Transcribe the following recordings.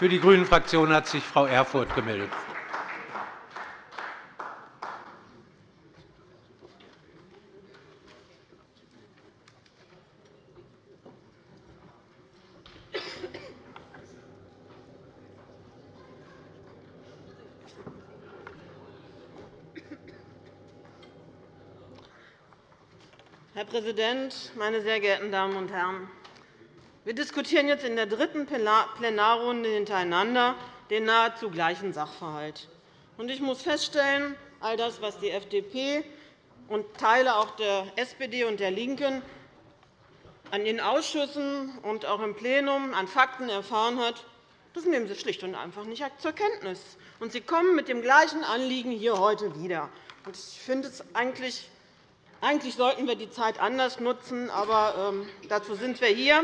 Für die GRÜNEN-Fraktion hat sich Frau Erfurth gemeldet. Herr Präsident, meine sehr geehrten Damen und Herren! Wir diskutieren jetzt in der dritten Plenarrunde hintereinander den nahezu gleichen Sachverhalt. Ich muss feststellen, all das, was die FDP und Teile auch der SPD und der LINKEN an den Ausschüssen und auch im Plenum an Fakten erfahren hat, das nehmen Sie schlicht und einfach nicht zur Kenntnis. Und Sie kommen mit dem gleichen Anliegen hier heute wieder. Ich finde es eigentlich eigentlich sollten wir die Zeit anders nutzen, aber ähm, dazu sind wir hier.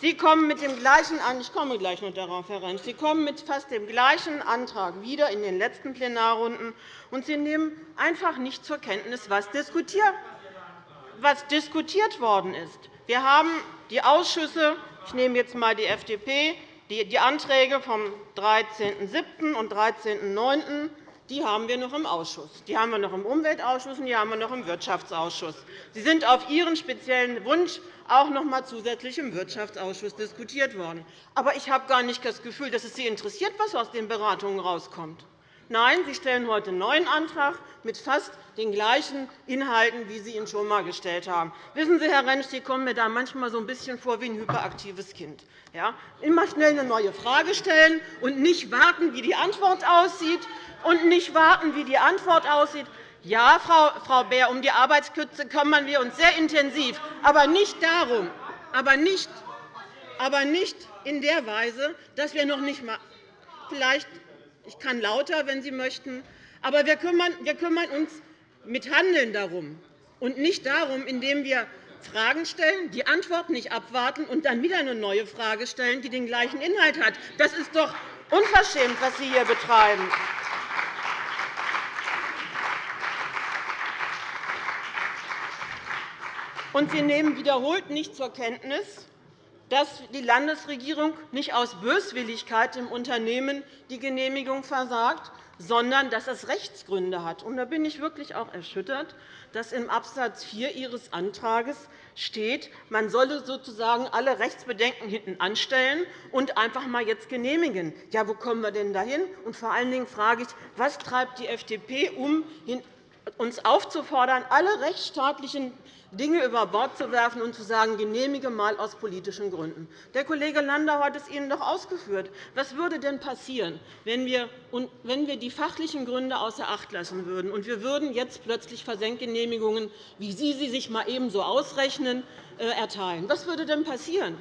Sie kommen mit dem gleichen ich komme gleich noch darauf, Rentsch. Sie kommen mit fast dem gleichen Antrag wieder in den letzten Plenarrunden, und Sie nehmen einfach nicht zur Kenntnis, was diskutiert worden ist. Wir haben die Ausschüsse, ich nehme jetzt einmal die FDP, die Anträge vom 13.07. und 13.09 die haben wir noch im Ausschuss. Die haben wir noch im Umweltausschuss und die haben wir noch im Wirtschaftsausschuss. Sie sind auf Ihren speziellen Wunsch auch noch einmal zusätzlich im Wirtschaftsausschuss diskutiert worden. Aber ich habe gar nicht das Gefühl, dass es Sie interessiert, was aus den Beratungen herauskommt. Nein, Sie stellen heute einen neuen Antrag mit fast den gleichen Inhalten, wie Sie ihn schon einmal gestellt haben. Wissen Sie, Herr Rentsch, Sie kommen mir da manchmal so ein bisschen vor wie ein hyperaktives Kind. Ja? Immer schnell eine neue Frage stellen und nicht warten, wie die Antwort aussieht, und nicht warten, wie die Antwort aussieht. Ja, Frau Beer, um die Arbeitskürze kümmern wir uns sehr intensiv, aber nicht darum, aber nicht, aber nicht in der Weise, dass wir noch nicht mal vielleicht ich kann lauter, wenn Sie möchten, aber wir kümmern, uns mit Handeln darum und nicht darum, indem wir Fragen stellen, die Antwort nicht abwarten und dann wieder eine neue Frage stellen, die den gleichen Inhalt hat. Das ist doch unverschämt, was Sie hier betreiben. Und Sie nehmen wiederholt nicht zur Kenntnis, dass die Landesregierung nicht aus Böswilligkeit im Unternehmen die Genehmigung versagt, sondern dass es Rechtsgründe hat. Und da bin ich wirklich auch erschüttert, dass im Abs. 4 Ihres Antrags steht, man solle sozusagen alle Rechtsbedenken hinten anstellen und einfach einmal jetzt genehmigen. Ja, wo kommen wir denn dahin? Und vor allen Dingen frage ich, was treibt die FDP um, uns aufzufordern, alle rechtsstaatlichen Dinge über Bord zu werfen und zu sagen, genehmige mal aus politischen Gründen. Der Kollege Landau hat es Ihnen doch ausgeführt. Was würde denn passieren, wenn wir die fachlichen Gründe außer Acht lassen würden und wir würden jetzt plötzlich Versenkgenehmigungen, wie Sie sie sich mal ebenso ausrechnen, äh, erteilen? Was würde denn passieren?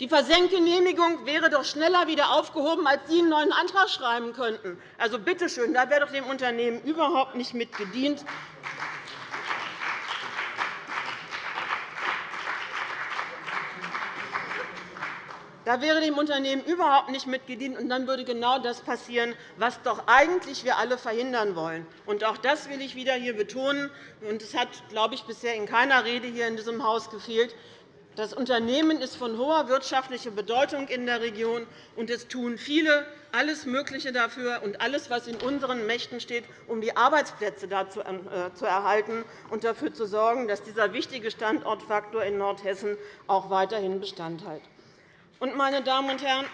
Die Versenkgenehmigung wäre doch schneller wieder aufgehoben, als Sie einen neuen Antrag schreiben könnten. Also bitte schön, da wäre doch dem Unternehmen überhaupt nicht mit Da wäre dem Unternehmen überhaupt nicht mitgedient, und dann würde genau das passieren, was doch eigentlich wir alle verhindern wollen. Und auch das will ich wieder hier betonen. Und es hat, glaube ich, bisher in keiner Rede hier in diesem Haus gefehlt. Das Unternehmen ist von hoher wirtschaftlicher Bedeutung in der Region, und es tun viele alles Mögliche dafür und alles, was in unseren Mächten steht, um die Arbeitsplätze da äh, zu erhalten und dafür zu sorgen, dass dieser wichtige Standortfaktor in Nordhessen auch weiterhin Bestand hat. Und, meine Damen und Herren,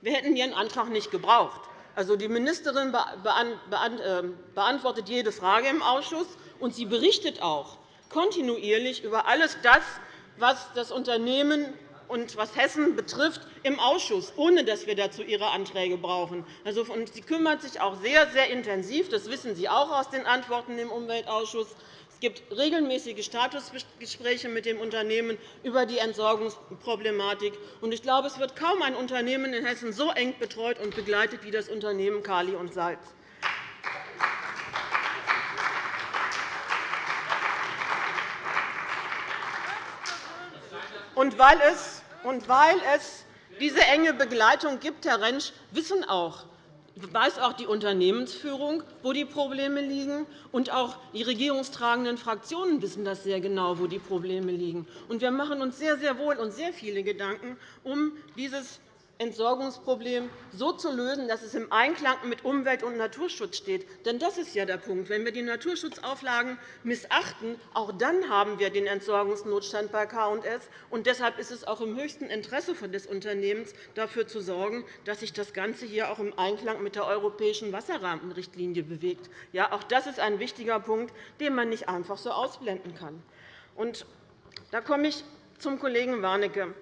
wir hätten Ihren Antrag nicht gebraucht. Also, die Ministerin ähm, beantwortet jede Frage im Ausschuss, und sie berichtet auch kontinuierlich über alles das, was das Unternehmen und was Hessen betrifft, im Ausschuss, ohne dass wir dazu Ihre Anträge brauchen. Also, sie kümmert sich auch sehr, sehr intensiv, das wissen Sie auch aus den Antworten im Umweltausschuss, gibt regelmäßige Statusgespräche mit dem Unternehmen über die Entsorgungsproblematik. Ich glaube, es wird kaum ein Unternehmen in Hessen so eng betreut und begleitet wie das Unternehmen Kali und Salz. Und weil es, diese enge Begleitung gibt, Herr Rentsch, wissen auch weiß auch die Unternehmensführung, wo die Probleme liegen, und auch die regierungstragenden Fraktionen wissen das sehr genau, wo die Probleme liegen. wir machen uns sehr, sehr wohl und sehr viele Gedanken um dieses Entsorgungsproblem so zu lösen, dass es im Einklang mit Umwelt- und Naturschutz steht. Denn das ist ja der Punkt. Wenn wir die Naturschutzauflagen missachten, auch dann haben wir den Entsorgungsnotstand bei K&S. Deshalb ist es auch im höchsten Interesse des Unternehmens, dafür zu sorgen, dass sich das Ganze hier auch im Einklang mit der europäischen Wasserrahmenrichtlinie bewegt. Ja, auch das ist ein wichtiger Punkt, den man nicht einfach so ausblenden kann. Und da komme ich zum Kollegen Warnecke.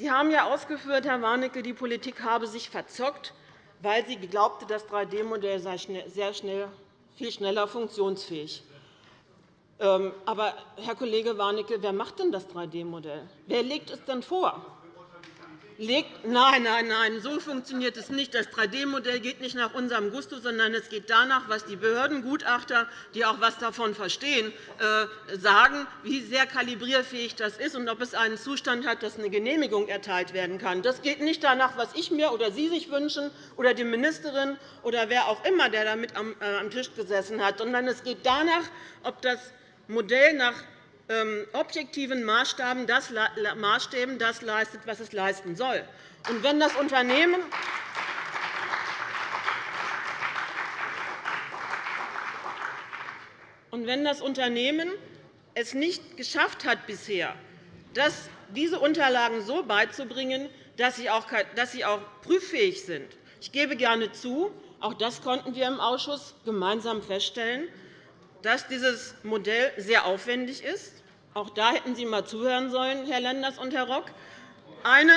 Sie haben ja ausgeführt, Herr Warnecke, die Politik habe sich verzockt, weil sie glaubte, das 3D-Modell sei sehr schnell, viel schneller funktionsfähig. Ähm, aber, Herr Kollege Warnecke, wer macht denn das 3D-Modell? Wer legt es denn vor? Legt. Nein, nein, nein, so funktioniert es nicht. Das 3D-Modell geht nicht nach unserem Gusto, sondern es geht danach, was die Behördengutachter, die auch etwas davon verstehen, äh, sagen, wie sehr kalibrierfähig das ist und ob es einen Zustand hat, dass eine Genehmigung erteilt werden kann. Das geht nicht danach, was ich mir oder Sie sich wünschen oder die Ministerin oder wer auch immer, der damit am äh, Tisch gesessen hat, sondern es geht danach, ob das Modell nach objektiven Maßstäben das, Maßstäben das leistet, was es leisten soll. Und wenn das Unternehmen Und wenn das Unternehmen es nicht geschafft hat, bisher diese Unterlagen so beizubringen, dass sie auch prüffähig sind, ich gebe gerne zu, auch das konnten wir im Ausschuss gemeinsam feststellen, dass dieses Modell sehr aufwendig ist, auch da hätten Sie einmal zuhören sollen, Herr Lenders und Herr Rock. Eine,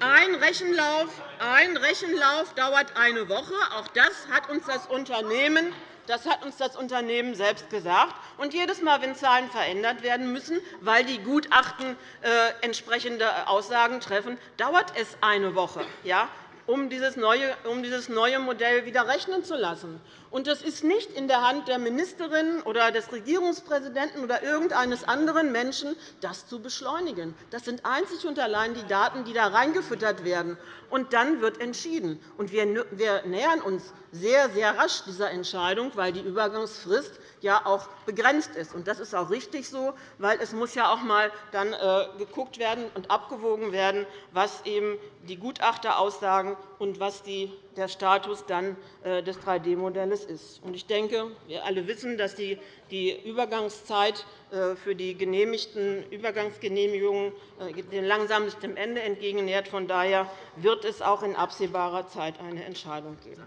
ein, Rechenlauf, ein Rechenlauf dauert eine Woche. Auch das hat uns das Unternehmen das hat uns das Unternehmen selbst gesagt. Und jedes Mal, wenn Zahlen verändert werden müssen, weil die Gutachten äh, entsprechende Aussagen treffen, dauert es eine Woche. Ja? um dieses neue Modell wieder rechnen zu lassen. Und das ist nicht in der Hand der Ministerin oder des Regierungspräsidenten oder irgendeines anderen Menschen, das zu beschleunigen. Das sind einzig und allein die Daten, die da reingefüttert werden. Und dann wird entschieden. Und wir nähern uns sehr, sehr rasch dieser Entscheidung, weil die Übergangsfrist ja auch begrenzt ist. Das ist auch richtig so, weil es muss ja auch einmal dann äh, geguckt werden und abgewogen werden, was eben die Gutachter aussagen und was der Status dann äh, des 3D-Modells ist. Ich denke, wir alle wissen, dass die Übergangszeit äh, für die genehmigten Übergangsgenehmigungen langsam sich dem Ende entgegennähert. Von daher wird es auch in absehbarer Zeit eine Entscheidung geben.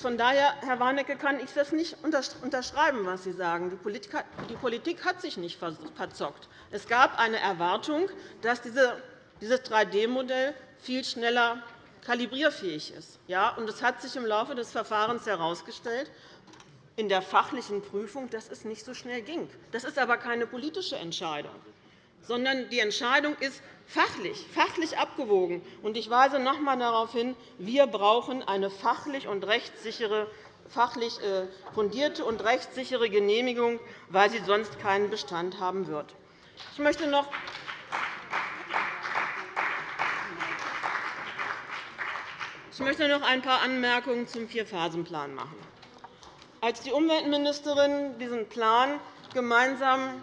Von daher, Herr Warnecke, kann ich das nicht unterschreiben, was Sie sagen. Die Politik hat sich nicht verzockt. Es gab eine Erwartung, dass dieses 3D-Modell viel schneller kalibrierfähig ist. Ja, und es hat sich im Laufe des Verfahrens herausgestellt, in der fachlichen Prüfung, dass es nicht so schnell ging. Das ist aber keine politische Entscheidung, sondern die Entscheidung ist fachlich, fachlich abgewogen. Ich weise noch einmal darauf hin, wir brauchen eine fachlich und rechtssichere fachlich äh, fundierte und rechtssichere Genehmigung, weil sie sonst keinen Bestand haben wird. Ich möchte noch ich möchte noch ein paar Anmerkungen zum Vierphasenplan machen. Als die Umweltministerin diesen Plan gemeinsam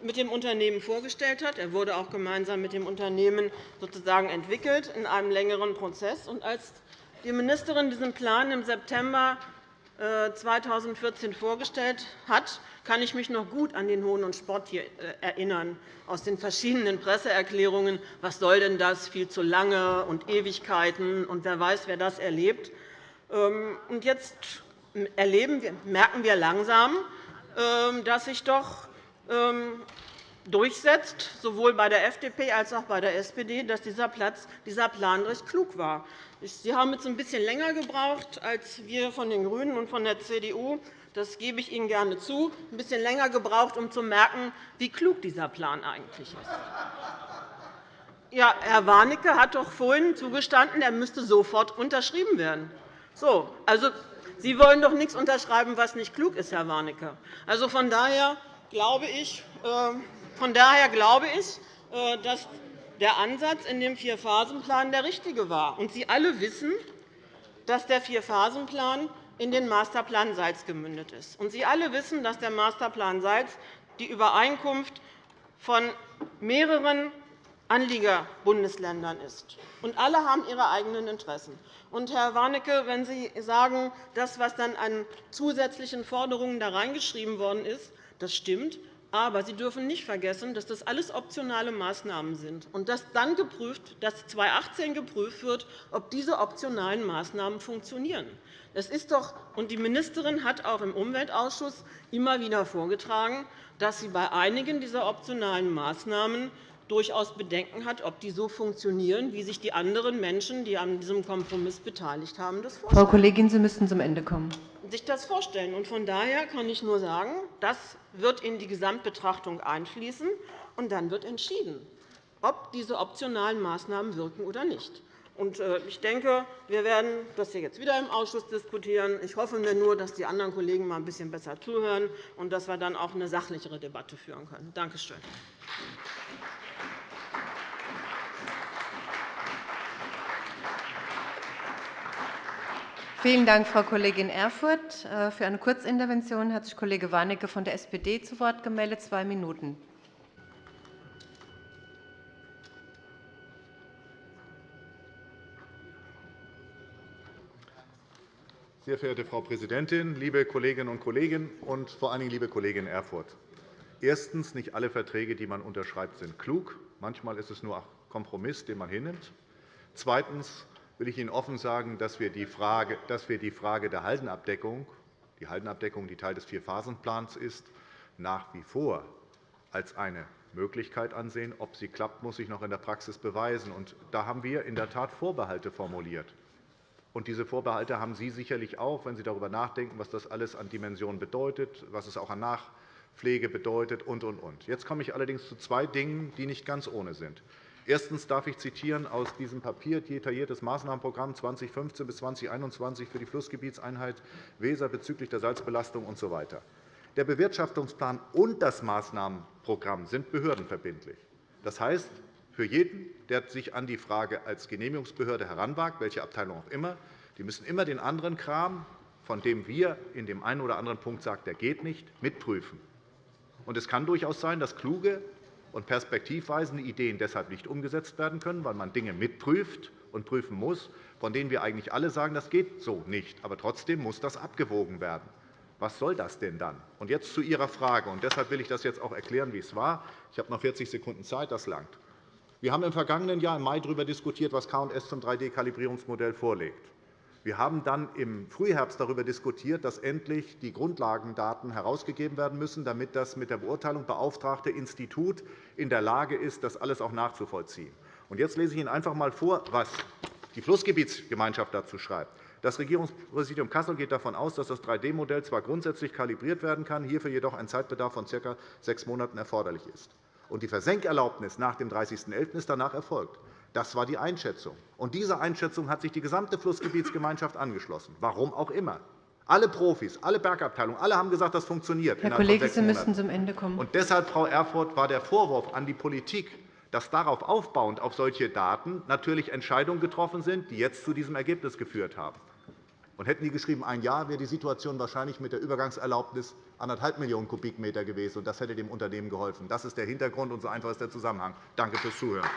mit dem Unternehmen vorgestellt hat. Er wurde auch gemeinsam mit dem Unternehmen sozusagen entwickelt in einem längeren Prozess. Und als die Ministerin diesen Plan im September 2014 äh, vorgestellt hat, kann ich mich noch gut an den Hohn und Spott hier äh, erinnern aus den verschiedenen Presseerklärungen. Was soll denn das? Viel zu lange und Ewigkeiten und wer weiß, wer das erlebt. Ähm, und jetzt erleben, merken wir langsam, ähm, dass sich doch ähm, durchsetzt, sowohl bei der FDP als auch bei der SPD, dass dieser, Plan recht klug war. Sie haben jetzt ein bisschen länger gebraucht als wir von den GRÜNEN und von der CDU. Das gebe ich Ihnen gerne zu. Ein bisschen länger gebraucht, um zu merken, wie klug dieser Plan eigentlich ist. Ja, Herr Warnecke hat doch vorhin zugestanden, er müsste sofort unterschrieben werden. So, also, Sie wollen doch nichts unterschreiben, was nicht klug ist, Herr Warnecke. Also, von daher glaube ich, ähm, von daher glaube ich, äh, dass der Ansatz in dem Vierphasenplan der richtige war. Und Sie alle wissen, dass der Vierphasenplan in den Masterplan Salz gemündet ist. Sie alle wissen, dass der Masterplan Salz die Übereinkunft von mehreren Anliegerbundesländern ist. Und alle haben ihre eigenen Interessen. Und, Herr Warnecke, wenn Sie sagen, das, was dann an zusätzlichen Forderungen da reingeschrieben worden ist, das stimmt. Aber Sie dürfen nicht vergessen, dass das alles optionale Maßnahmen sind und dass dann geprüft, dass 2018 geprüft wird, ob diese optionalen Maßnahmen funktionieren. Das ist doch, und die Ministerin hat auch im Umweltausschuss immer wieder vorgetragen, dass sie bei einigen dieser optionalen Maßnahmen durchaus Bedenken hat, ob die so funktionieren, wie sich die anderen Menschen, die an diesem Kompromiss beteiligt haben, das vorstellen. Frau Kollegin, Sie müssten zum Ende kommen. Sich das vorstellen. Von daher kann ich nur sagen, das wird in die Gesamtbetrachtung einfließen, und dann wird entschieden, ob diese optionalen Maßnahmen wirken oder nicht. Äh, ich denke, wir werden das hier jetzt wieder im Ausschuss diskutieren. Ich hoffe mir nur, dass die anderen Kollegen mal ein bisschen besser zuhören und dass wir dann auch eine sachlichere Debatte führen können. Danke schön. Vielen Dank, Frau Kollegin Erfurth. Äh, für eine Kurzintervention hat sich Kollege Warnecke von der SPD zu Wort gemeldet. Zwei Minuten. Sehr verehrte Frau Präsidentin, liebe Kolleginnen und Kollegen und vor allen Dingen liebe Kollegin Erfurth! Erstens. Nicht alle Verträge, die man unterschreibt, sind klug. Manchmal ist es nur ein Kompromiss, den man hinnimmt. Zweitens will ich Ihnen offen sagen, dass wir die Frage, wir die Frage der Haldenabdeckung, die Haldenabdeckung, die Teil des Vierphasenplans ist, nach wie vor als eine Möglichkeit ansehen. Ob sie klappt, muss sich noch in der Praxis beweisen. Da haben wir in der Tat Vorbehalte formuliert. diese Vorbehalte haben Sie sicherlich auch, wenn Sie darüber nachdenken, was das alles an Dimensionen bedeutet, was es auch an Nachpflege bedeutet und, und, und. Jetzt komme ich allerdings zu zwei Dingen, die nicht ganz ohne sind. Erstens darf ich zitieren aus diesem Papier detailliertes Maßnahmenprogramm 2015 bis 2021 für die Flussgebietseinheit Weser bezüglich der Salzbelastung usw. Der Bewirtschaftungsplan und das Maßnahmenprogramm sind behördenverbindlich. Das heißt, für jeden, der sich an die Frage als Genehmigungsbehörde heranwagt, welche Abteilung auch immer, die müssen immer den anderen Kram, von dem wir in dem einen oder anderen Punkt sagen, der geht nicht, mitprüfen. es kann durchaus sein, dass kluge und perspektivweisende Ideen deshalb nicht umgesetzt werden können, weil man Dinge mitprüft und prüfen muss, von denen wir eigentlich alle sagen, das geht so nicht. Aber trotzdem muss das abgewogen werden. Was soll das denn dann? Und jetzt zu Ihrer Frage. Und deshalb will ich das jetzt auch erklären, wie es war. Ich habe noch 40 Sekunden Zeit. Das langt. Wir haben im vergangenen Jahr im Mai darüber diskutiert, was K&S zum 3D-Kalibrierungsmodell vorlegt. Wir haben dann im Frühherbst darüber diskutiert, dass endlich die Grundlagendaten herausgegeben werden müssen, damit das mit der Beurteilung beauftragte Institut in der Lage ist, das alles auch nachzuvollziehen. Jetzt lese ich Ihnen einfach einmal vor, was die Flussgebietsgemeinschaft dazu schreibt. Das Regierungspräsidium Kassel geht davon aus, dass das 3D-Modell zwar grundsätzlich kalibriert werden kann, hierfür jedoch ein Zeitbedarf von ca. sechs Monaten erforderlich ist. Die Versenkerlaubnis nach dem 30.11. ist danach erfolgt. Das war die Einschätzung. Und dieser Einschätzung hat sich die gesamte Flussgebietsgemeinschaft angeschlossen, warum auch immer. Alle Profis, alle Bergabteilungen, alle haben gesagt, das funktioniert. Herr Kollege, Sie müssen zum Ende kommen. Und deshalb, Frau Erfurth, war der Vorwurf an die Politik, dass darauf aufbauend auf solche Daten natürlich Entscheidungen getroffen sind, die jetzt zu diesem Ergebnis geführt haben. Und hätten die geschrieben, ein Jahr wäre die Situation wahrscheinlich mit der Übergangserlaubnis 1,5 Millionen Kubikmeter gewesen. Und das hätte dem Unternehmen geholfen. Das ist der Hintergrund, und so einfach ist der Zusammenhang. Danke fürs Zuhören.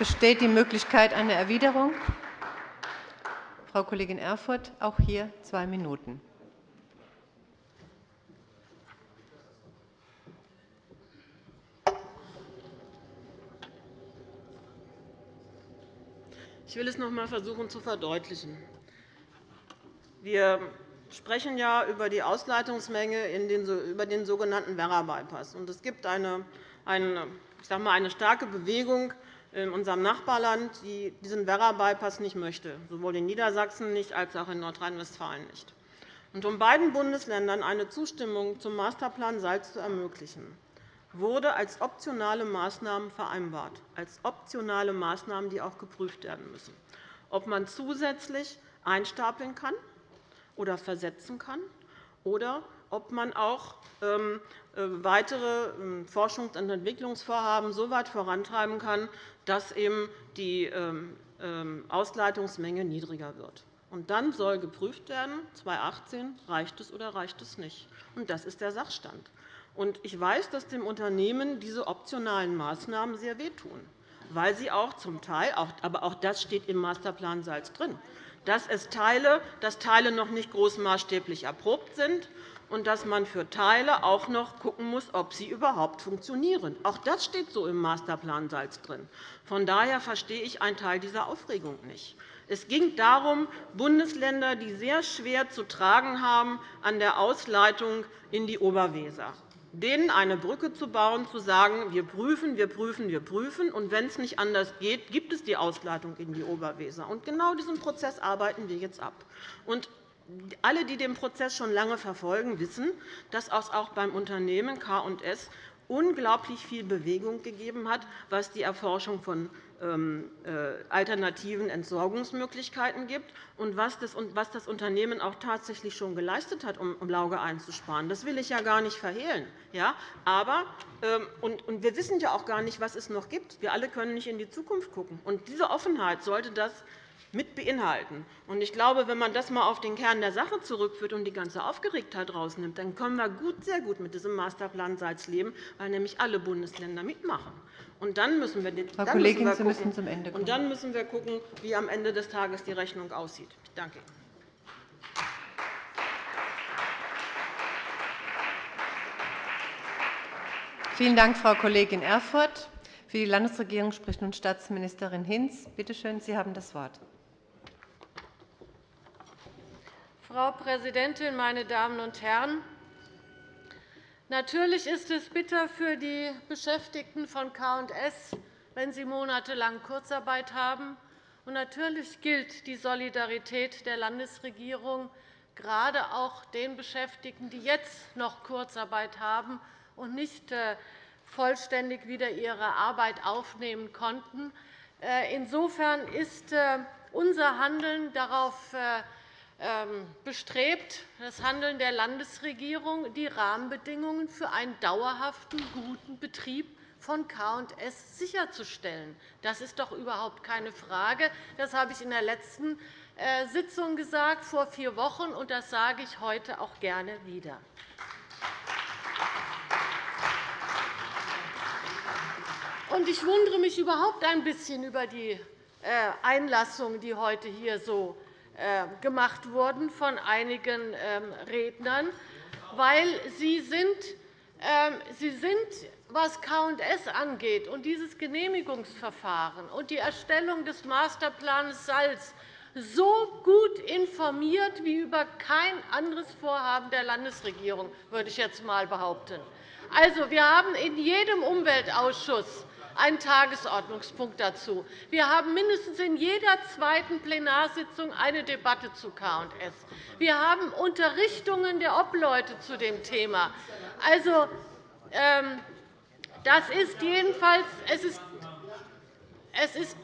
Besteht die Möglichkeit einer Erwiderung? Frau Kollegin Erfurth, auch hier zwei Minuten. Ich will es noch einmal versuchen zu verdeutlichen. Wir sprechen ja über die Ausleitungsmenge über den sogenannten Werra-Bypass. Es gibt eine, eine, ich sage mal, eine starke Bewegung in unserem Nachbarland, die diesen Werra-Bypass nicht möchte, sowohl in Niedersachsen nicht als auch in Nordrhein-Westfalen nicht. um beiden Bundesländern eine Zustimmung zum Masterplan Salz zu ermöglichen, wurde als optionale Maßnahmen vereinbart, als optionale Maßnahmen, die auch geprüft werden müssen, ob man zusätzlich einstapeln kann oder versetzen kann oder ob man auch ähm, äh, weitere ähm, Forschungs- und Entwicklungsvorhaben so weit vorantreiben kann, dass eben die ähm, Ausleitungsmenge niedriger wird. Und dann soll geprüft werden, 2018, reicht es oder reicht es nicht. Und das ist der Sachstand. Und ich weiß, dass dem Unternehmen diese optionalen Maßnahmen sehr wehtun, weil sie auch zum Teil, aber auch das steht im Masterplan Salz drin, dass, es Teile, dass Teile noch nicht großmaßstäblich erprobt sind und dass man für Teile auch noch schauen muss, ob sie überhaupt funktionieren. Auch das steht so im Masterplan Salz drin. Von daher verstehe ich einen Teil dieser Aufregung nicht. Es ging darum, Bundesländer, die sehr schwer zu tragen haben an der Ausleitung in die Oberweser, denen eine Brücke zu bauen, zu sagen, wir prüfen, wir prüfen, wir prüfen, und wenn es nicht anders geht, gibt es die Ausleitung in die Oberweser. Und genau diesen Prozess arbeiten wir jetzt ab. Und alle, die den Prozess schon lange verfolgen, wissen, dass es auch beim Unternehmen K&S unglaublich viel Bewegung gegeben hat, was die Erforschung von ähm, äh, alternativen Entsorgungsmöglichkeiten gibt und was das Unternehmen auch tatsächlich schon geleistet hat, um Lauge einzusparen. Das will ich ja gar nicht verhehlen. Ja, aber, ähm, und wir wissen ja auch gar nicht, was es noch gibt. Wir alle können nicht in die Zukunft schauen. diese Offenheit sollte das mit beinhalten. Ich glaube, wenn man das einmal auf den Kern der Sache zurückführt und die ganze Aufgeregtheit herausnimmt, dann können wir sehr gut mit diesem Masterplan Salz leben, weil nämlich alle Bundesländer mitmachen. Und dann müssen wir, Frau dann Kollegin, müssen wir gucken, Sie müssen zum Ende kommen. Und dann müssen wir schauen, wie am Ende des Tages die Rechnung aussieht. Ich danke Ihnen. Vielen Dank, Frau Kollegin Erfurth. Für die Landesregierung spricht nun Staatsministerin Hinz. Bitte schön, Sie haben das Wort. Frau Präsidentin, meine Damen und Herren! Natürlich ist es bitter für die Beschäftigten von K&S, wenn sie monatelang Kurzarbeit haben. Und natürlich gilt die Solidarität der Landesregierung gerade auch den Beschäftigten, die jetzt noch Kurzarbeit haben und nicht äh, vollständig wieder ihre Arbeit aufnehmen konnten. Äh, insofern ist äh, unser Handeln darauf ähm, bestrebt, das Handeln der Landesregierung, die Rahmenbedingungen für einen dauerhaften, guten Betrieb von K&S sicherzustellen. Das ist doch überhaupt keine Frage. Das habe ich in der letzten äh, Sitzung gesagt, vor vier Wochen, und das sage ich heute auch gerne wieder. Ich wundere mich überhaupt ein bisschen über die äh, Einlassung, die heute hier so äh, gemacht wurden von einigen ähm, Rednern, weil Sie sind, ähm, Sie sind was K&S angeht und dieses Genehmigungsverfahren und die Erstellung des Masterplans Salz so gut informiert wie über kein anderes Vorhaben der Landesregierung, würde ich jetzt einmal behaupten. Also, wir haben in jedem Umweltausschuss einen Tagesordnungspunkt dazu. Wir haben mindestens in jeder zweiten Plenarsitzung eine Debatte zu K&S. Wir haben Unterrichtungen der Obleute zu dem Thema. Also, ähm, das ist jedenfalls es ist, es ist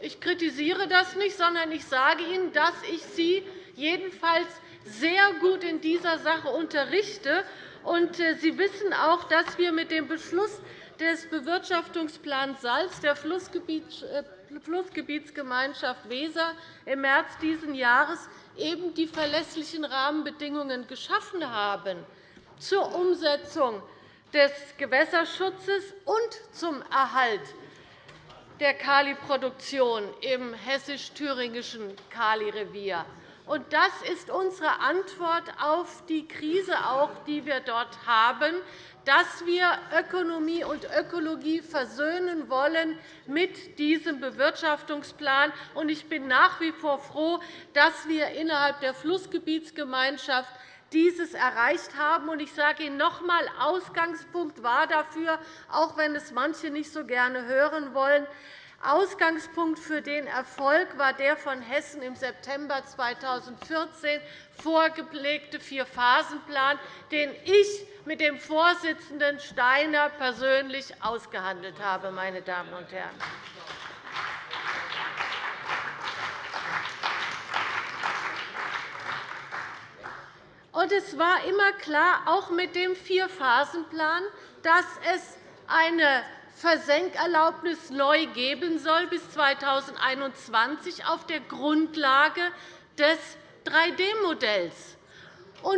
ich kritisiere das nicht, sondern ich sage Ihnen, dass ich Sie jedenfalls sehr gut in dieser Sache unterrichte. Äh, Sie wissen auch, dass wir mit dem Beschluss des Bewirtschaftungsplans Salz der äh, Flussgebietsgemeinschaft Weser im März dieses Jahres eben die verlässlichen Rahmenbedingungen geschaffen haben zur Umsetzung des Gewässerschutzes und zum Erhalt der Kaliproduktion im hessisch-thüringischen Kalirevier. Das ist unsere Antwort auf die Krise, die wir dort haben dass wir Ökonomie und Ökologie versöhnen wollen mit diesem Bewirtschaftungsplan. Ich bin nach wie vor froh, dass wir innerhalb der Flussgebietsgemeinschaft dieses erreicht haben. Ich sage Ihnen noch einmal, Ausgangspunkt war dafür, auch wenn es manche nicht so gerne hören wollen, Ausgangspunkt für den Erfolg war der von Hessen im September 2014 vorgelegte Vierphasenplan, den ich mit dem Vorsitzenden Steiner persönlich ausgehandelt habe. Meine Damen und Herren. Und es war immer klar, auch mit dem Vierphasenplan, dass es eine Versenkerlaubnis neu geben soll bis 2021 auf der Grundlage des 3D-Modells.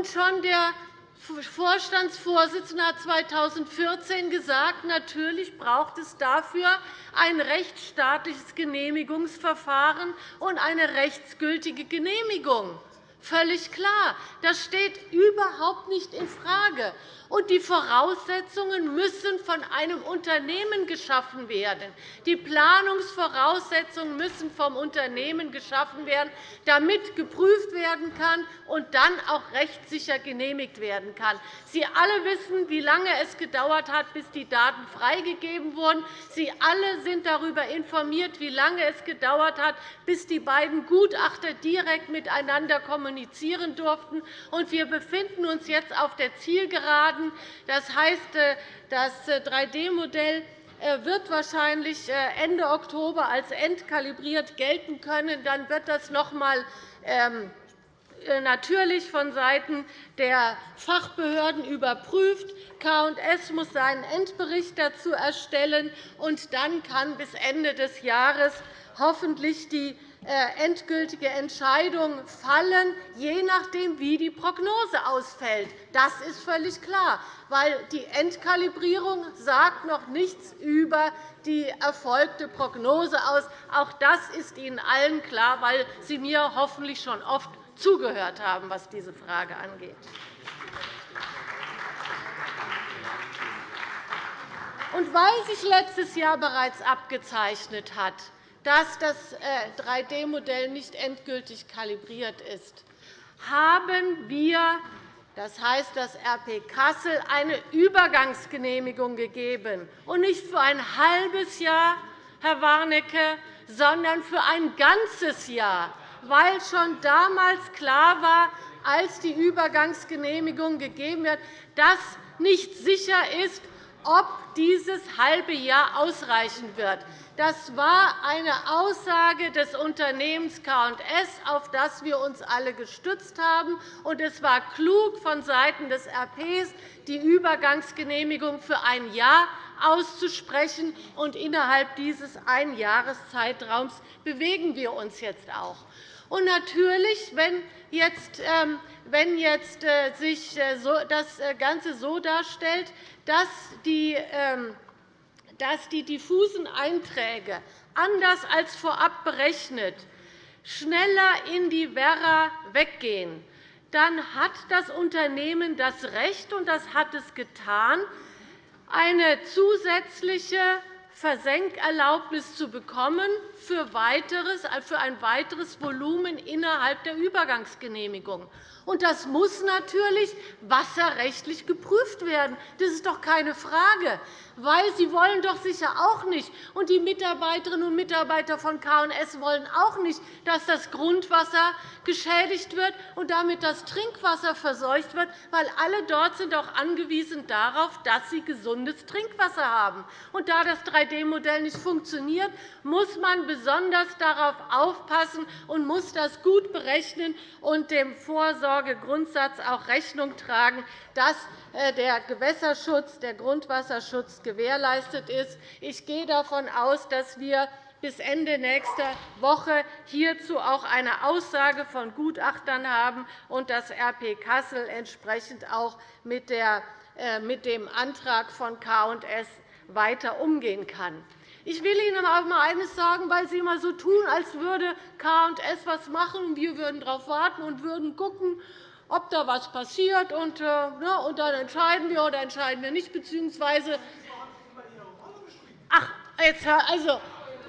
schon der Vorstandsvorsitzende hat 2014 gesagt, natürlich braucht es dafür ein rechtsstaatliches Genehmigungsverfahren und eine rechtsgültige Genehmigung. Völlig klar. Das steht überhaupt nicht infrage. Und die Voraussetzungen müssen von einem Unternehmen geschaffen werden. Die Planungsvoraussetzungen müssen vom Unternehmen geschaffen werden, damit geprüft werden kann und dann auch rechtssicher genehmigt werden kann. Sie alle wissen, wie lange es gedauert hat, bis die Daten freigegeben wurden. Sie alle sind darüber informiert, wie lange es gedauert hat, bis die beiden Gutachter direkt miteinander kommunizieren durften. wir befinden uns jetzt auf der Zielgeraden. Das heißt, äh, das 3D-Modell äh, äh, wird wahrscheinlich Ende Oktober als entkalibriert gelten können. Dann wird das noch einmal ähm, natürlich vonseiten der Fachbehörden überprüft. K&S muss seinen Endbericht dazu erstellen, und dann kann bis Ende des Jahres hoffentlich die endgültige Entscheidung fallen, je nachdem, wie die Prognose ausfällt. Das ist völlig klar, weil die Endkalibrierung sagt noch nichts über die erfolgte Prognose aus. Auch das ist Ihnen allen klar, weil Sie mir hoffentlich schon oft zugehört haben, was diese Frage angeht. Und weil sich letztes Jahr bereits abgezeichnet hat, dass das 3D-Modell äh, nicht endgültig kalibriert ist, haben wir, das heißt das RP Kassel, eine Übergangsgenehmigung gegeben, und nicht für ein halbes Jahr, Herr Warnecke, sondern für ein ganzes Jahr, weil schon damals klar war, als die Übergangsgenehmigung gegeben wird, dass nicht sicher ist, ob dieses halbe Jahr ausreichen wird. Das war eine Aussage des Unternehmens K&S, auf das wir uns alle gestützt haben. Und es war klug vonseiten des RP, die Übergangsgenehmigung für ein Jahr auszusprechen. Und innerhalb dieses Einjahreszeitraums bewegen wir uns jetzt auch. Und natürlich, wenn jetzt, ähm, wenn jetzt äh, sich äh, das äh, Ganze so darstellt, dass die ähm, dass die diffusen Einträge anders als vorab berechnet schneller in die Werra weggehen, dann hat das Unternehmen das Recht, und das hat es getan, eine zusätzliche Versenkerlaubnis zu bekommen für ein weiteres Volumen innerhalb der Übergangsgenehmigung. Das muss natürlich wasserrechtlich geprüft werden. Das ist doch keine Frage weil Sie wollen doch sicher auch nicht, und die Mitarbeiterinnen und Mitarbeiter von K&S wollen auch nicht, dass das Grundwasser geschädigt wird und damit das Trinkwasser verseucht wird, weil alle dort sind auch angewiesen darauf, dass sie gesundes Trinkwasser haben. Und da das 3D-Modell nicht funktioniert, muss man besonders darauf aufpassen und muss das gut berechnen und dem Vorsorgegrundsatz auch Rechnung tragen, dass äh, der Gewässerschutz, der Grundwasserschutz gewährleistet ist. Ich gehe davon aus, dass wir bis Ende nächster Woche hierzu auch eine Aussage von Gutachtern haben und dass RP Kassel entsprechend auch mit äh, dem Antrag von K&S weiter umgehen kann. Ich will Ihnen aber einmal eines sagen, weil Sie immer so tun, als würde K&S etwas machen, und wir würden darauf warten und würden schauen, ob da etwas passiert, und, äh, und dann entscheiden wir oder entscheiden wir nicht, beziehungsweise Ach, jetzt, also,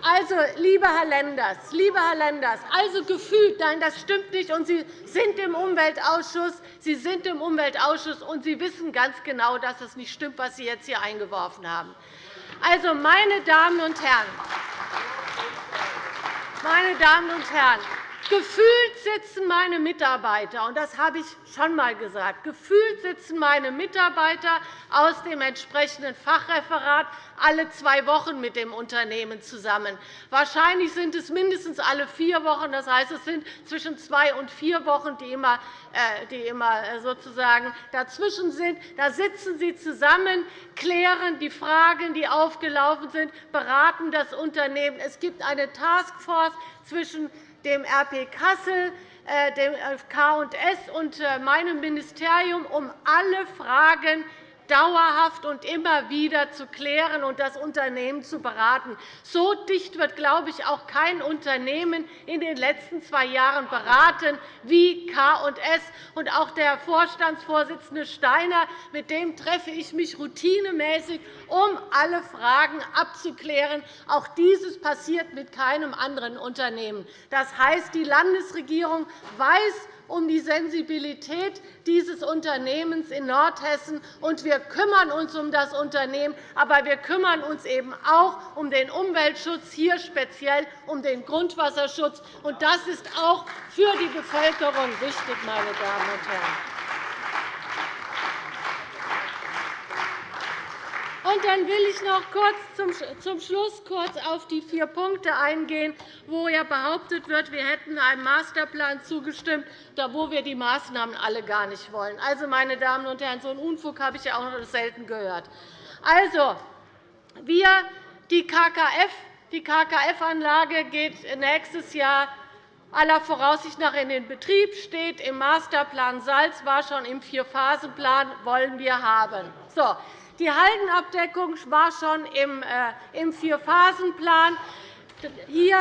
also, lieber Herr Lenders, lieber Herr Lenders, also gefühlt, nein, das stimmt nicht. Und Sie sind im Umweltausschuss, Sie sind im Umweltausschuss, und Sie wissen ganz genau, dass es nicht stimmt, was Sie jetzt hier eingeworfen haben. Also, meine Damen und Herren, meine Damen und Herren, Gefühlt sitzen meine Mitarbeiter, und das habe ich schon einmal gesagt, gefühlt sitzen meine Mitarbeiter aus dem entsprechenden Fachreferat alle zwei Wochen mit dem Unternehmen zusammen. Wahrscheinlich sind es mindestens alle vier Wochen. Das heißt, es sind zwischen zwei und vier Wochen, die immer, äh, die immer äh, sozusagen dazwischen sind. Da sitzen Sie zusammen, klären die Fragen, die aufgelaufen sind, beraten das Unternehmen. Es gibt eine Taskforce zwischen dem RP Kassel, äh, dem K&S und äh, meinem Ministerium, um alle Fragen dauerhaft und immer wieder zu klären und das Unternehmen zu beraten. So dicht wird, glaube ich, auch kein Unternehmen in den letzten zwei Jahren beraten wie K&S. Und auch der Vorstandsvorsitzende Steiner, mit dem treffe ich mich routinemäßig, um alle Fragen abzuklären. Auch dieses passiert mit keinem anderen Unternehmen. Das heißt, die Landesregierung weiß, um die Sensibilität dieses Unternehmens in Nordhessen. Und wir kümmern uns um das Unternehmen, aber wir kümmern uns eben auch um den Umweltschutz, hier speziell um den Grundwasserschutz. Und das ist auch für die Bevölkerung wichtig, meine Damen und Herren. Und dann will ich noch kurz zum Schluss kurz auf die vier Punkte eingehen, wo ja behauptet wird, wir hätten einem Masterplan zugestimmt, wo wir die Maßnahmen alle gar nicht wollen. Also, meine Damen und Herren, so einen Unfug habe ich ja auch noch selten gehört. Also, wir, die KKF, die KKF-Anlage geht nächstes Jahr aller Voraussicht nach in den Betrieb, steht im Masterplan Salz, war schon im Vierphasenplan, wollen wir haben. So, die Haldenabdeckung war schon im äh, Vierphasenplan. Hier,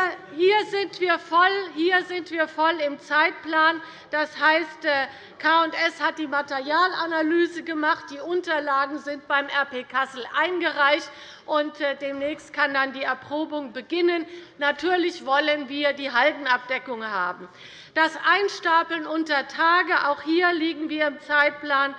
sind wir voll, hier sind wir voll im Zeitplan. Das heißt, äh, K&S hat die Materialanalyse gemacht. Die Unterlagen sind beim RP Kassel eingereicht. und äh, Demnächst kann dann die Erprobung beginnen. Natürlich wollen wir die Haldenabdeckung haben. Das Einstapeln unter Tage, auch hier liegen wir im Zeitplan.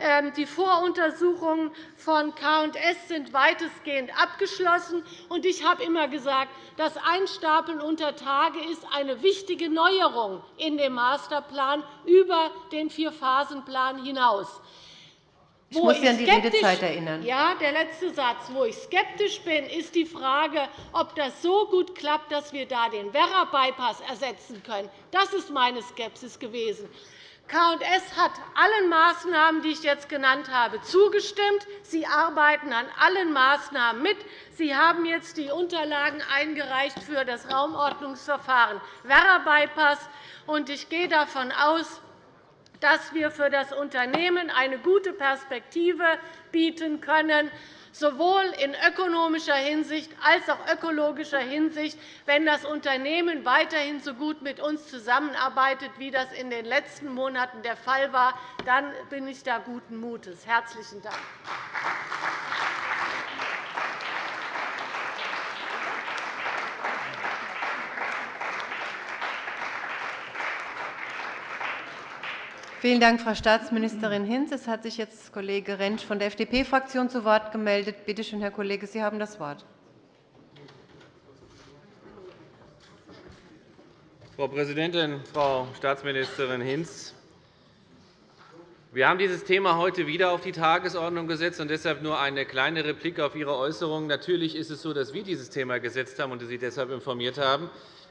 Ähm, die Voruntersuchungen von K&S sind weitestgehend abgeschlossen. Ich habe immer gesagt, das Einstapeln unter Tage ist eine wichtige Neuerung in dem Masterplan über den Vierphasenplan hinaus. Ich muss Sie an die Redezeit erinnern. Ja, der letzte Satz. Wo ich skeptisch bin, ist die Frage, ob das so gut klappt, dass wir da den Werra-Bypass ersetzen können. Das ist meine Skepsis gewesen. K&S hat allen Maßnahmen, die ich jetzt genannt habe, zugestimmt. Sie arbeiten an allen Maßnahmen mit. Sie haben jetzt die Unterlagen eingereicht für das Raumordnungsverfahren Werra-Bypass. Ich gehe davon aus, dass wir für das Unternehmen eine gute Perspektive bieten können sowohl in ökonomischer Hinsicht als auch ökologischer Hinsicht, wenn das Unternehmen weiterhin so gut mit uns zusammenarbeitet, wie das in den letzten Monaten der Fall war, dann bin ich da guten Mutes. – Herzlichen Dank. Vielen Dank, Frau Staatsministerin Hinz. Es hat sich jetzt Kollege Rentsch von der FDP-Fraktion zu Wort gemeldet. Bitte schön, Herr Kollege, Sie haben das Wort. Frau Präsidentin, Frau Staatsministerin Hinz! Wir haben dieses Thema heute wieder auf die Tagesordnung gesetzt und deshalb nur eine kleine Replik auf Ihre Äußerungen. Natürlich ist es so, dass wir dieses Thema gesetzt haben und Sie deshalb informiert haben.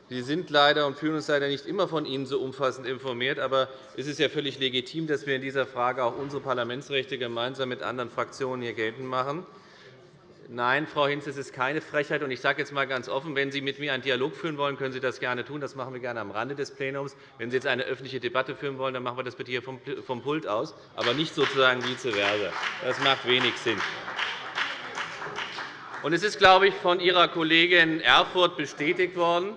Wir sind leider und fühlen uns leider nicht immer von Ihnen so umfassend informiert. Aber es ist ja völlig legitim, dass wir in dieser Frage auch unsere Parlamentsrechte gemeinsam mit anderen Fraktionen hier geltend machen. Nein, Frau Hinz, es ist keine Frechheit. Ich sage jetzt einmal ganz offen, wenn Sie mit mir einen Dialog führen wollen, können Sie das gerne tun. Das machen wir gerne am Rande des Plenums. Wenn Sie jetzt eine öffentliche Debatte führen wollen, dann machen wir das bitte hier vom Pult aus, aber nicht sozusagen vice versa. Das macht wenig Sinn. Es ist, glaube ich, von Ihrer Kollegin Erfurth bestätigt worden,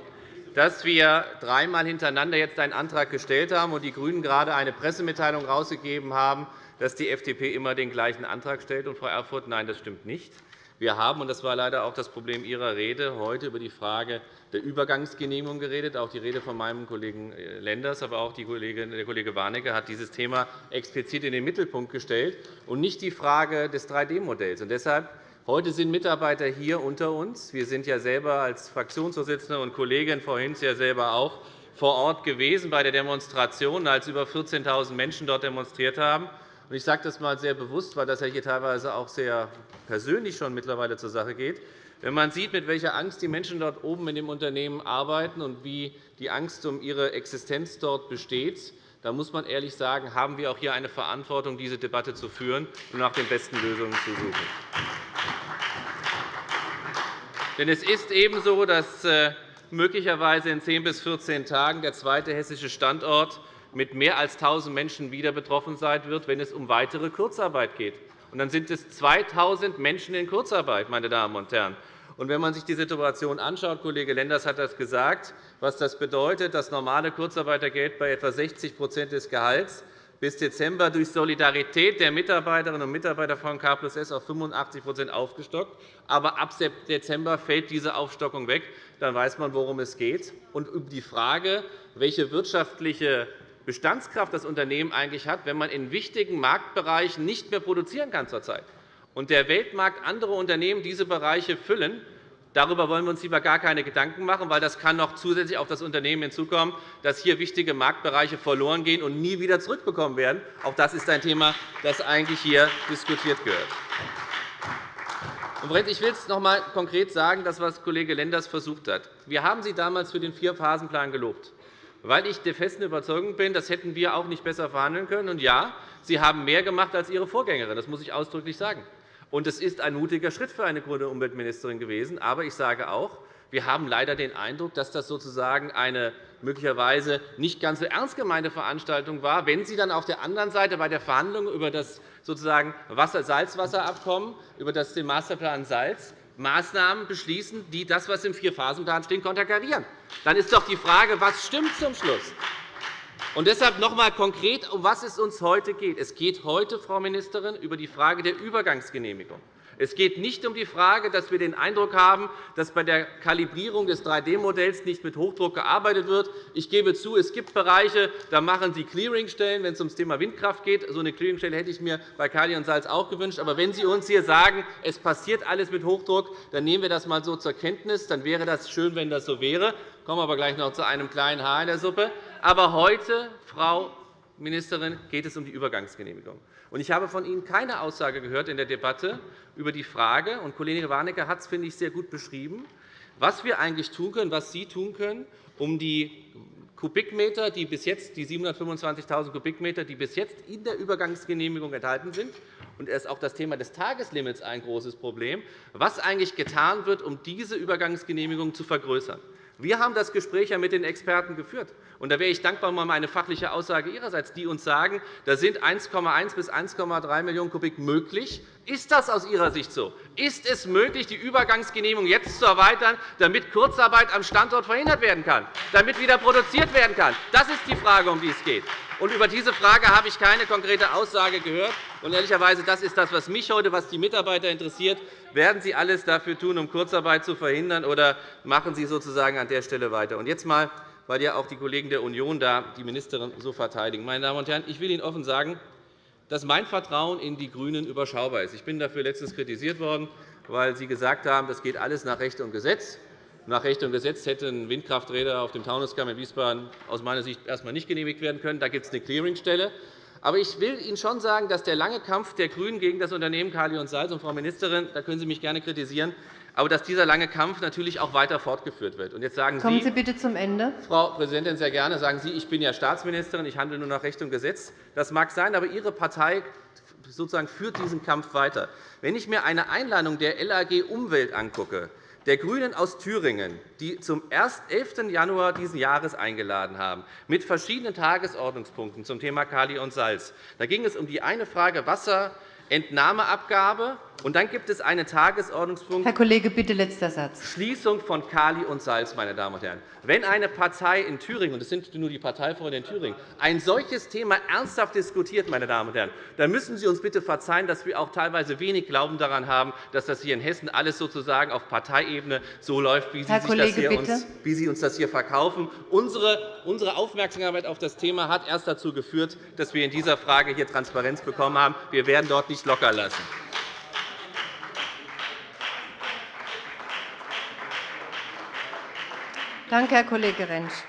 dass wir dreimal hintereinander jetzt einen Antrag gestellt haben und die GRÜNEN gerade eine Pressemitteilung herausgegeben haben, dass die FDP immer den gleichen Antrag stellt. Und, Frau Erfurth, nein, das stimmt nicht. Wir haben, und das war leider auch das Problem Ihrer Rede, heute über die Frage der Übergangsgenehmigung geredet. Auch die Rede von meinem Kollegen äh, Lenders, aber auch der Kollege Warnecke hat dieses Thema explizit in den Mittelpunkt gestellt und nicht die Frage des 3D-Modells. Deshalb Heute sind Mitarbeiter hier unter uns. Wir sind ja selber als Fraktionsvorsitzende und Kollegin Frau Hinz ja selber auch vor Ort gewesen bei der Demonstration, als über 14.000 Menschen dort demonstriert haben. Ich sage das einmal sehr bewusst, weil das hier teilweise auch sehr persönlich schon mittlerweile zur Sache geht. Wenn man sieht, mit welcher Angst die Menschen dort oben in dem Unternehmen arbeiten und wie die Angst um ihre Existenz dort besteht, da muss man ehrlich sagen, haben wir auch hier eine Verantwortung, diese Debatte zu führen und nach den besten Lösungen zu suchen. Denn es ist eben so, dass äh, möglicherweise in 10 bis 14 Tagen der zweite hessische Standort mit mehr als 1.000 Menschen wieder betroffen sein wird, wenn es um weitere Kurzarbeit geht. Und dann sind es 2.000 Menschen in Kurzarbeit, meine Damen und Herren. Und wenn man sich die Situation anschaut, Kollege Lenders hat das gesagt, was das bedeutet, das normale Kurzarbeitergeld bei etwa 60% des Gehalts, bis Dezember durch Solidarität der Mitarbeiterinnen und Mitarbeiter von K S auf 85% aufgestockt. Aber ab Dezember fällt diese Aufstockung weg. Dann weiß man, worum es geht. Und über die Frage, welche wirtschaftliche Bestandskraft das Unternehmen eigentlich hat, wenn man in wichtigen Marktbereichen nicht mehr produzieren kann zurzeit und der Weltmarkt andere Unternehmen diese Bereiche füllen, Darüber wollen wir uns lieber gar keine Gedanken machen, weil das kann noch zusätzlich auf das Unternehmen hinzukommen, dass hier wichtige Marktbereiche verloren gehen und nie wieder zurückbekommen werden. Auch das ist ein Thema, das eigentlich hier diskutiert gehört. Ich will es noch einmal konkret sagen, das, was Kollege Lenders versucht hat. Wir haben Sie damals für den Vierphasenplan gelobt, weil ich der festen Überzeugung bin, das hätten wir auch nicht besser verhandeln können. Und ja, Sie haben mehr gemacht als Ihre Vorgängerin. Das muss ich ausdrücklich sagen. Und es ist ein mutiger Schritt für eine grüne Umweltministerin gewesen. Aber ich sage auch, wir haben leider den Eindruck, dass das sozusagen eine möglicherweise nicht ganz so ernst gemeinte Veranstaltung war, wenn Sie dann auf der anderen Seite bei der Verhandlung über das sozusagen Salzwasserabkommen, über den Masterplan Salz, Maßnahmen beschließen, die das, was im Vierphasenplan steht, konterkarieren. Dann ist doch die Frage, was stimmt zum Schluss? Und deshalb noch einmal konkret, um was es uns heute geht. Es geht heute, Frau Ministerin, über die Frage der Übergangsgenehmigung. Es geht nicht um die Frage, dass wir den Eindruck haben, dass bei der Kalibrierung des 3D-Modells nicht mit Hochdruck gearbeitet wird. Ich gebe zu, es gibt Bereiche, da machen Sie Clearingstellen, wenn es um das Thema Windkraft geht. So eine Clearingstelle hätte ich mir bei Kali und Salz auch gewünscht. Aber wenn Sie uns hier sagen, es passiert alles mit Hochdruck, dann nehmen wir das einmal so zur Kenntnis. Dann wäre das schön, wenn das so wäre. Ich komme aber gleich noch zu einem kleinen Haar in der Suppe. Aber heute, Frau Ministerin, geht es um die Übergangsgenehmigung. Ich habe von Ihnen keine Aussage gehört in der Debatte über die Frage, und Kollege Warnecke hat es, finde ich, sehr gut beschrieben, was wir eigentlich tun können, was Sie tun können, um die Kubikmeter, die bis jetzt, die 725.000 Kubikmeter, die bis jetzt in der Übergangsgenehmigung enthalten sind, und ist auch das Thema des Tageslimits ein großes Problem, was eigentlich getan wird, um diese Übergangsgenehmigung zu vergrößern. Wir haben das Gespräch ja mit den Experten geführt. Und da wäre ich dankbar um eine fachliche Aussage Ihrerseits, die uns sagen, da sind 1,1 bis 1,3 Millionen Kubik möglich. Ist das aus Ihrer Sicht so? Ist es möglich, die Übergangsgenehmigung jetzt zu erweitern, damit Kurzarbeit am Standort verhindert werden kann, damit wieder produziert werden kann? Das ist die Frage, um die es geht. Und über diese Frage habe ich keine konkrete Aussage gehört. Und ehrlicherweise, das ist das, was mich heute, was die Mitarbeiter interessiert. Werden Sie alles dafür tun, um Kurzarbeit zu verhindern, oder machen Sie sozusagen an der Stelle weiter? Und jetzt einmal, weil ja auch die Kollegen der Union da die Ministerin so verteidigen. Meine Damen und Herren, ich will Ihnen offen sagen, dass mein Vertrauen in die GRÜNEN überschaubar ist. Ich bin dafür letztens kritisiert worden, weil Sie gesagt haben, das geht alles nach Recht und Gesetz. Nach Recht und Gesetz hätten Windkrafträder auf dem Taunuskamm in Wiesbaden aus meiner Sicht erst einmal nicht genehmigt werden können. Da gibt es eine Clearingstelle. Aber ich will Ihnen schon sagen, dass der lange Kampf der GRÜNEN gegen das Unternehmen Kali und Salz, und Frau Ministerin, da können Sie mich gerne kritisieren, aber dass dieser lange Kampf natürlich auch weiter fortgeführt wird. Und jetzt sagen Kommen Sie bitte zum Ende. Frau Präsidentin, sehr gerne. Sagen Sie, ich bin ja Staatsministerin, ich handle nur nach Recht und Gesetz. Das mag sein, aber Ihre Partei sozusagen führt diesen Kampf weiter. Wenn ich mir eine Einladung der LAG Umwelt angucke, der GRÜNEN aus Thüringen, die zum 11. Januar dieses Jahres eingeladen haben, mit verschiedenen Tagesordnungspunkten zum Thema Kali und Salz. Da ging es um die eine Frage Wasserentnahmeabgabe, und dann gibt es einen Tagesordnungspunkt. Herr Kollege, bitte letzter Satz. Schließung von Kali und Salz, meine Damen und Herren. Wenn eine Partei in Thüringen, und das sind nur die Parteifreunde in Thüringen, ein solches Thema ernsthaft diskutiert, meine Damen und Herren, dann müssen Sie uns bitte verzeihen, dass wir auch teilweise wenig Glauben daran haben, dass das hier in Hessen alles sozusagen auf Parteiebene so läuft, wie Sie, Herr Kollege, uns, wie Sie uns das hier verkaufen. Unsere, unsere Aufmerksamkeit auf das Thema hat erst dazu geführt, dass wir in dieser Frage hier Transparenz bekommen haben. Wir werden dort nicht locker lassen. Danke, Herr Kollege Rentsch.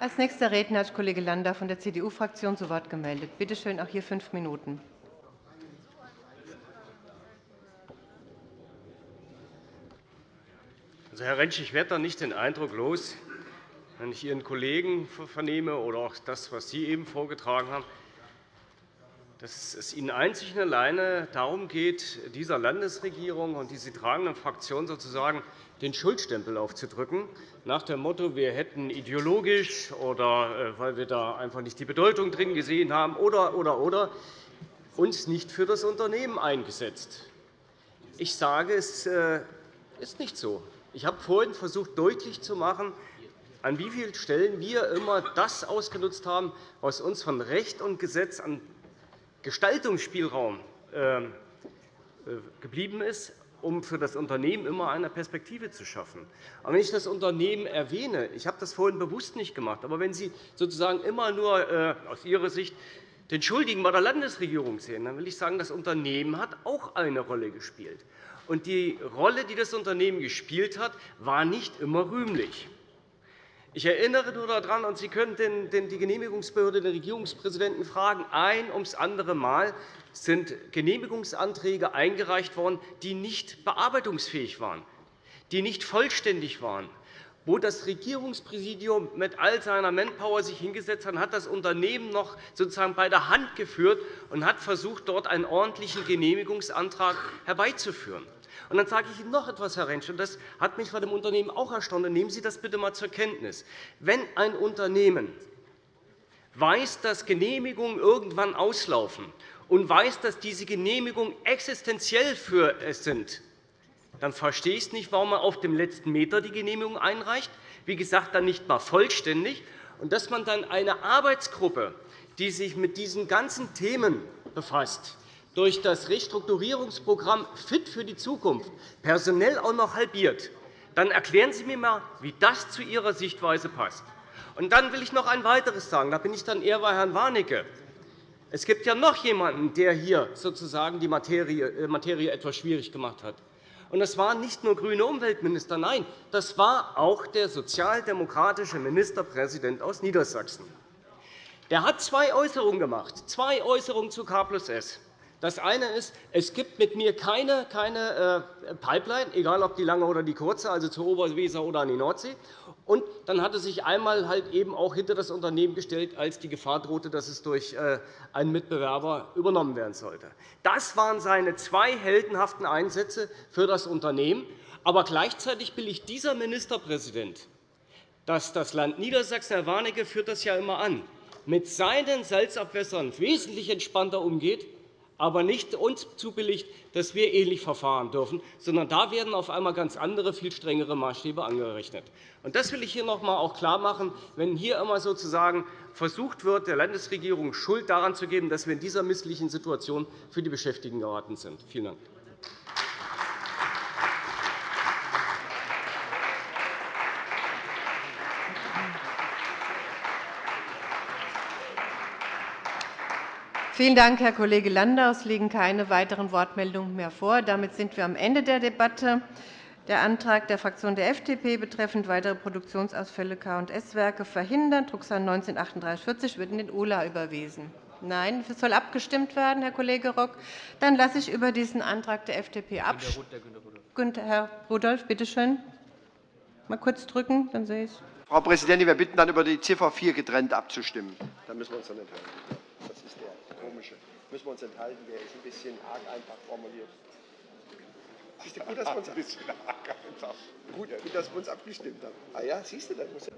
Als nächster Redner hat Kollege Landau von der CDU-Fraktion zu Wort gemeldet. Bitte schön, auch hier fünf Minuten. Also, Herr Rentsch, ich werde da nicht den Eindruck los, wenn ich Ihren Kollegen vernehme oder auch das, was Sie eben vorgetragen haben, dass es Ihnen einzig und alleine darum geht, dieser Landesregierung und die sie tragenden Fraktionen sozusagen den Schuldstempel aufzudrücken, nach dem Motto, wir hätten ideologisch oder äh, weil wir da einfach nicht die Bedeutung drin gesehen haben oder, oder, oder uns nicht für das Unternehmen eingesetzt. Ich sage, es äh, ist nicht so. Ich habe vorhin versucht, deutlich zu machen, an wie vielen Stellen wir immer das ausgenutzt haben, was uns von Recht und Gesetz an Gestaltungsspielraum ähm, äh, geblieben ist, um für das Unternehmen immer eine Perspektive zu schaffen. Aber wenn ich das Unternehmen erwähne, ich habe das vorhin bewusst nicht gemacht, aber wenn Sie sozusagen immer nur äh, aus Ihrer Sicht den Schuldigen bei der Landesregierung sehen, dann will ich sagen, das Unternehmen hat auch eine Rolle gespielt. Und die Rolle, die das Unternehmen gespielt hat, war nicht immer rühmlich. Ich erinnere nur daran, und Sie können die Genehmigungsbehörde den Regierungspräsidenten fragen, ein ums andere Mal sind Genehmigungsanträge eingereicht worden, die nicht bearbeitungsfähig waren, die nicht vollständig waren, wo das Regierungspräsidium mit all seiner Manpower sich hingesetzt hat, hat das Unternehmen noch sozusagen bei der Hand geführt und hat versucht, dort einen ordentlichen Genehmigungsantrag herbeizuführen. Und dann sage ich Ihnen noch etwas, Herr Rentsch, und das hat mich bei dem Unternehmen auch erstaunt. nehmen Sie das bitte einmal zur Kenntnis. Wenn ein Unternehmen weiß, dass Genehmigungen irgendwann auslaufen und weiß, dass diese Genehmigungen existenziell für es sind, dann verstehe ich nicht, warum man auf dem letzten Meter die Genehmigung einreicht, wie gesagt, dann nicht einmal vollständig, und dass man dann eine Arbeitsgruppe, die sich mit diesen ganzen Themen befasst, durch das Restrukturierungsprogramm Fit für die Zukunft personell auch noch halbiert, dann erklären Sie mir einmal, wie das zu Ihrer Sichtweise passt. Und dann will ich noch ein weiteres sagen. Da bin ich dann eher bei Herrn Warnecke. Es gibt ja noch jemanden, der hier sozusagen die Materie, äh, etwas schwierig gemacht hat. Und das waren nicht nur grüne Umweltminister, nein, das war auch der sozialdemokratische Ministerpräsident aus Niedersachsen. Der hat zwei Äußerungen gemacht, zwei Äußerungen zu K S. Das eine ist, es gibt mit mir keine, keine äh, Pipeline, egal ob die lange oder die kurze, also zur Oberweser oder an die Nordsee. Und dann hat er sich einmal halt eben auch hinter das Unternehmen gestellt, als die Gefahr drohte, dass es durch äh, einen Mitbewerber übernommen werden sollte. Das waren seine zwei heldenhaften Einsätze für das Unternehmen. Aber gleichzeitig billigt dieser Ministerpräsident, dass das Land Niedersachsen, Herr Warnecke führt das ja immer an, mit seinen Salzabwässern wesentlich entspannter umgeht aber nicht uns zubilligt, dass wir ähnlich verfahren dürfen, sondern da werden auf einmal ganz andere, viel strengere Maßstäbe angerechnet. Das will ich hier noch einmal auch klarmachen. Wenn hier immer sozusagen versucht wird, der Landesregierung Schuld daran zu geben, dass wir in dieser misslichen Situation für die Beschäftigten geraten sind. Vielen Dank. Vielen Dank, Herr Kollege Landau. Es liegen keine weiteren Wortmeldungen mehr vor. Damit sind wir am Ende der Debatte. Der Antrag der Fraktion der FDP betreffend weitere Produktionsausfälle K&S-Werke verhindern, Drucksache 19-3840, wird in den OLA überwiesen. Nein, es soll abgestimmt werden, Herr Kollege Rock. Dann lasse ich über diesen Antrag der FDP abstimmen. Herr Rudolph, bitte schön. Mal kurz drücken, dann sehe ich Frau Präsidentin, wir bitten dann über die Ziffer 4 getrennt abzustimmen. Dann müssen wir uns dann enthalten. Müssen wir uns enthalten, der ist ein bisschen arg einfach formuliert. Siehst du, gut, dass wir uns, gut, gut, dass wir uns abgestimmt haben. Ah ja, siehst du, das muss ja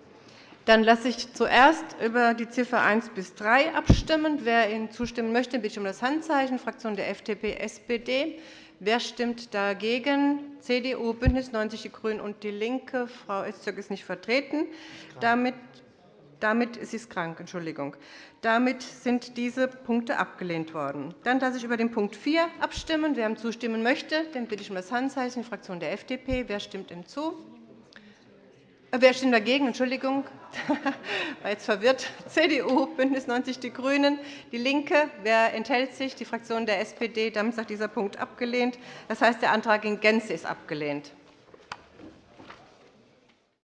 dann lasse ich zuerst über die Ziffer 1 bis 3 abstimmen. Wer Ihnen zustimmen möchte, bitte ich um das Handzeichen. Fraktion der FDP, SPD. Wer stimmt dagegen? CDU, BÜNDNIS 90 die GRÜNEN und DIE LINKE. Frau Öztürk ist nicht vertreten. Damit damit ist sie krank, Entschuldigung. Damit sind diese Punkte abgelehnt worden. Dann lasse ich über den Punkt 4 abstimmen. Wer ihm zustimmen möchte, den bitte ich um das Handzeichen. Die Fraktion der FDP. Wer stimmt ihm zu? Äh, wer stimmt dagegen? Entschuldigung, war jetzt verwirrt. CDU, BÜNDNIS 90 die GRÜNEN, DIE LINKE. Wer enthält sich? Die Fraktion der SPD. Damit ist auch dieser Punkt abgelehnt. Das heißt, der Antrag in Gänze ist abgelehnt.